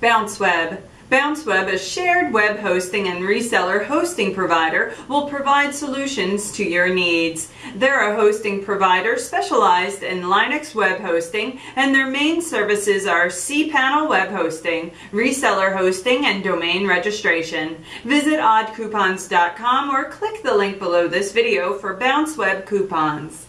BounceWeb. BounceWeb, a shared web hosting and reseller hosting provider, will provide solutions to your needs. They're a hosting provider specialized in Linux web hosting, and their main services are cPanel web hosting, reseller hosting, and domain registration. Visit oddcoupons.com or click the link below this video for BounceWeb coupons.